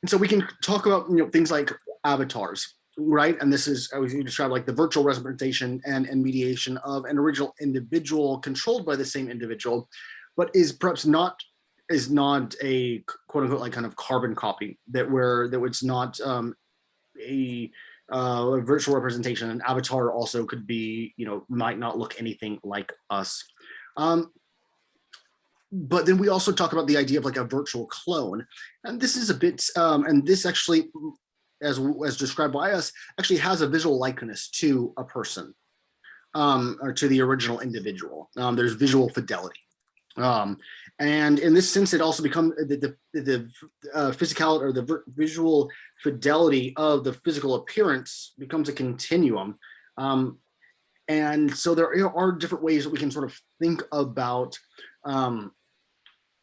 And so we can talk about you know things like avatars right? And this is, I was you described like the virtual representation and, and mediation of an original individual controlled by the same individual, but is perhaps not is not a quote unquote like kind of carbon copy that where that it's not um, a, uh, a virtual representation. An avatar also could be, you know, might not look anything like us. Um, but then we also talk about the idea of like a virtual clone. And this is a bit, um, and this actually, as, as described by us, actually has a visual likeness to a person um, or to the original individual. Um, there's visual fidelity. Um, and in this sense, it also becomes the, the, the uh, physicality or the visual fidelity of the physical appearance becomes a continuum. Um, and so there are different ways that we can sort of think about um,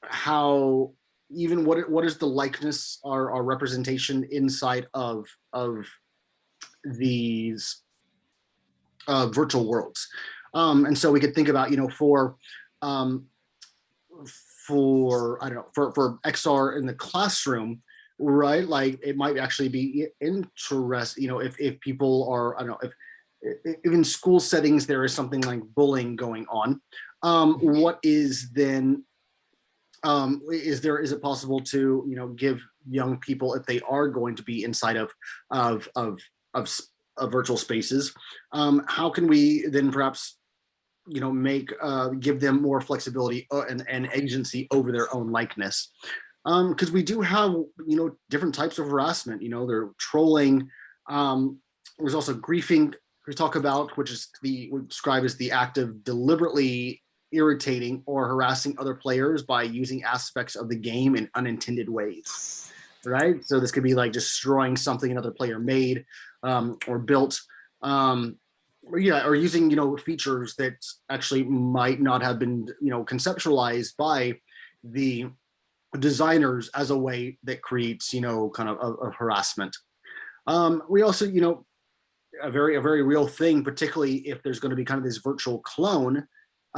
how even what what is the likeness or, or representation inside of of these uh, virtual worlds. Um, and so we could think about, you know, for um, for I don't know for for XR in the classroom, right? Like it might actually be interest, you know, if if people are I don't know if even school settings there is something like bullying going on. Um, what is then um, is there is it possible to you know give young people if they are going to be inside of of of of, of virtual spaces um, how can we then perhaps you know make uh, give them more flexibility uh, and, and agency over their own likeness? Because um, we do have you know different types of harassment you know they're trolling um, there's also griefing we talk about which is the we describe as the act of deliberately irritating or harassing other players by using aspects of the game in unintended ways, right? So this could be like destroying something another player made um, or built, um, or yeah, or using, you know, features that actually might not have been, you know, conceptualized by the designers as a way that creates, you know, kind of, a, of harassment. Um, we also, you know, a very, a very real thing, particularly if there's going to be kind of this virtual clone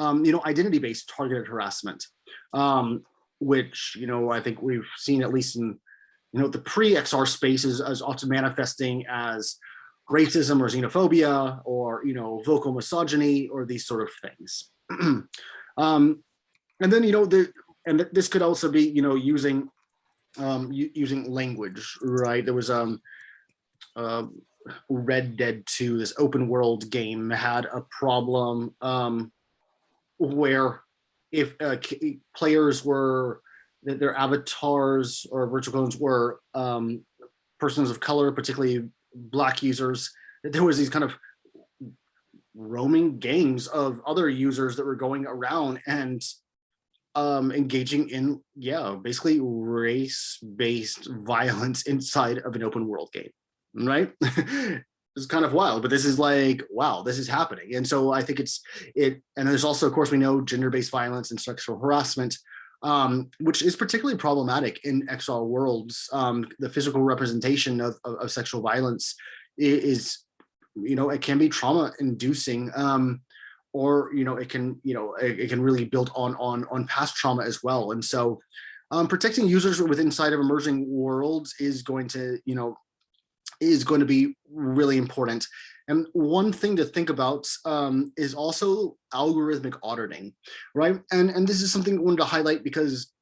um, you know, identity-based targeted harassment, um, which, you know, I think we've seen at least in, you know, the pre-XR spaces as often manifesting as racism or xenophobia or, you know, vocal misogyny or these sort of things. um, and then, you know, the, and this could also be, you know, using, um, using language, right? There was, um, uh, Red Dead 2, this open world game had a problem um, where if uh, players were that their avatars or virtual clones were um, persons of color, particularly black users, there was these kind of roaming gangs of other users that were going around and um, engaging in, yeah, basically race-based violence inside of an open world game, right? is kind of wild, but this is like, wow, this is happening. And so I think it's it, and there's also, of course, we know gender-based violence and sexual harassment, um, which is particularly problematic in XR worlds. Um, the physical representation of, of, of, sexual violence is, you know, it can be trauma inducing, um, or, you know, it can, you know, it, it, can really build on, on, on past trauma as well. And so um, protecting users within inside of emerging worlds is going to, you know, is going to be really important. And one thing to think about um, is also algorithmic auditing, right? And, and this is something I wanted to highlight because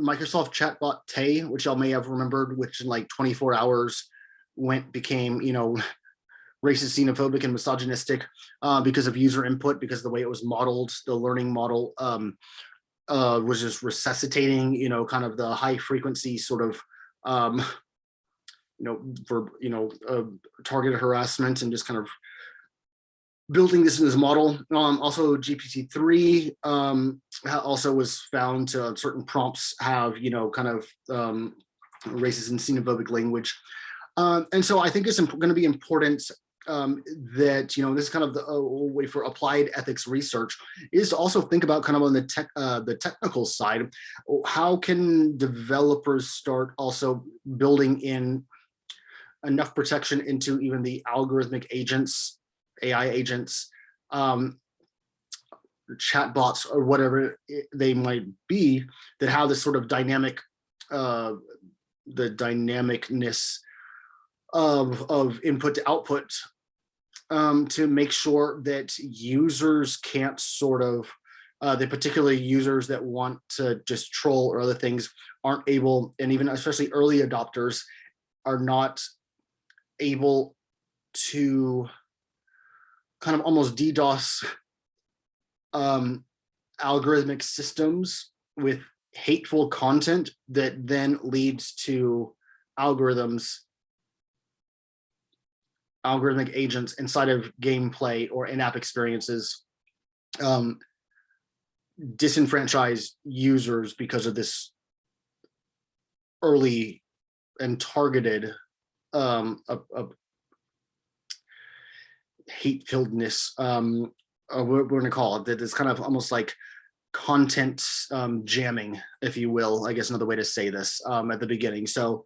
Microsoft chatbot Tay, which y'all may have remembered, which in like 24 hours went became, you know, racist, xenophobic, and misogynistic uh, because of user input, because the way it was modeled, the learning model um, uh, was just resuscitating, you know, kind of the high frequency sort of um, you know, for, you know, uh, targeted harassment and just kind of building this in this model. Um, also GPT-3 um, also was found to certain prompts have, you know, kind of um, racist and xenophobic language. Um, and so I think it's going to be important um, that, you know, this is kind of the uh, way for applied ethics research is to also think about kind of on the tech, uh, the technical side, how can developers start also building in enough protection into even the algorithmic agents, AI agents, um, chatbots or whatever they might be that have this sort of dynamic, uh, the dynamicness of, of input to output um, to make sure that users can't sort of, uh, the particular users that want to just troll or other things aren't able, and even especially early adopters are not able to kind of almost DDoS um, algorithmic systems with hateful content that then leads to algorithms algorithmic agents inside of gameplay or in-app experiences um, disenfranchise users because of this early and targeted um, a, a hate-filledness, um, uh, what we're gonna call it, that is kind of almost like content um, jamming, if you will, I guess another way to say this um, at the beginning. So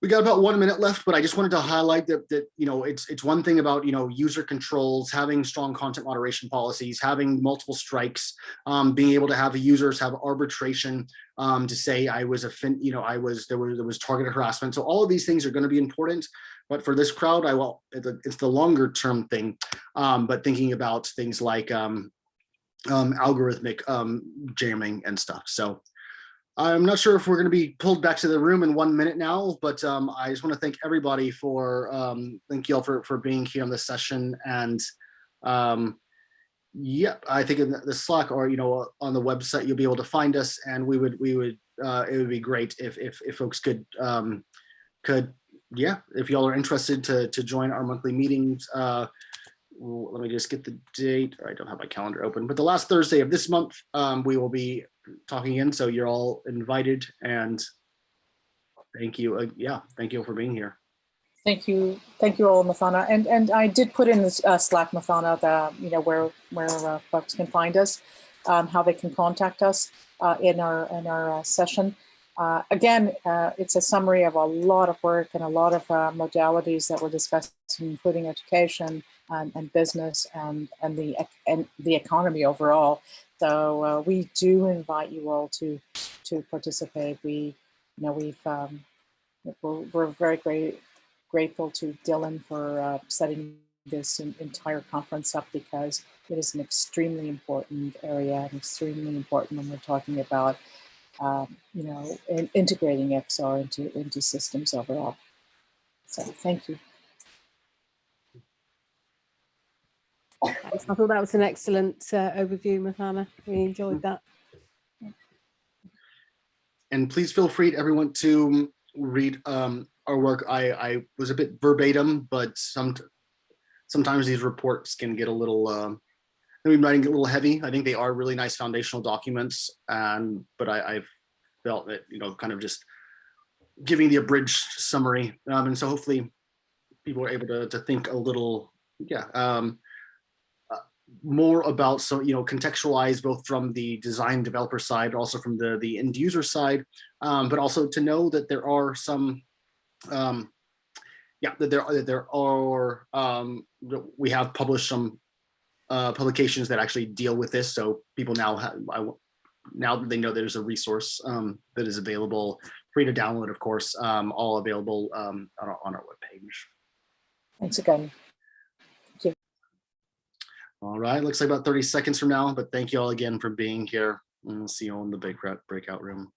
we got about one minute left, but I just wanted to highlight that, that, you know, it's, it's one thing about, you know, user controls, having strong content moderation policies, having multiple strikes, um, being able to have the users have arbitration um, to say I was a fin, you know, I was, there was, there was targeted harassment. So all of these things are going to be important. But for this crowd, I will, it's the longer term thing. Um, but thinking about things like um, um, algorithmic um, jamming and stuff. So I'm not sure if we're going to be pulled back to the room in one minute now, but um, I just want to thank everybody for, um, thank you all for, for being here on this session. And um, yep, I think in the- Slack or, you know, on the website, you'll be able to find us and we would, we would, uh, it would be great if, if, if folks could, um, could, yeah, if y'all are interested to, to join our monthly meetings, uh, let me just get the date. I don't have my calendar open, but the last Thursday of this month, um, we will be talking in. So you're all invited and thank you. Uh, yeah, thank you for being here. Thank you, thank you all, Mathana. And and I did put in this uh, Slack, Mathana, the you know where where uh, folks can find us, um, how they can contact us uh, in our in our uh, session. Uh, again, it's a summary of a lot of work and a lot of modalities that we're including education and, and business and and the and the economy overall. So uh, we do invite you all to to participate. We you know we've um, we're, we're very great grateful to Dylan for uh, setting this en- entire conference up because it is an extremely important area and extremely important when we're talking about, um, you know, in- integrating XR into, into systems overall. So thank you. I thought that was an excellent uh, overview, Mathana. We enjoyed that. And please feel free, everyone, to read um, our work. I, I was a bit verbatim, but some sometimes these reports can get a little, um, maybe writing a little heavy. I think they are really nice foundational documents, and but I, I've felt that you know, kind of just giving the abridged summary, um, and so hopefully people are able to to think a little, yeah. Um, uh, more about so you know contextualize both from the design developer side also from the the end user side um, but also to know that there are some um, yeah that there are that there are um, we have published some uh, publications that actually deal with this so people now have I, now that they know there's a resource um, that is available free to download of course um, all available um, on, our, on our webpage Thanks again. All right, looks like about 30 seconds from now, but thank you all again for being here. And we'll see you all in the breakout breakout room.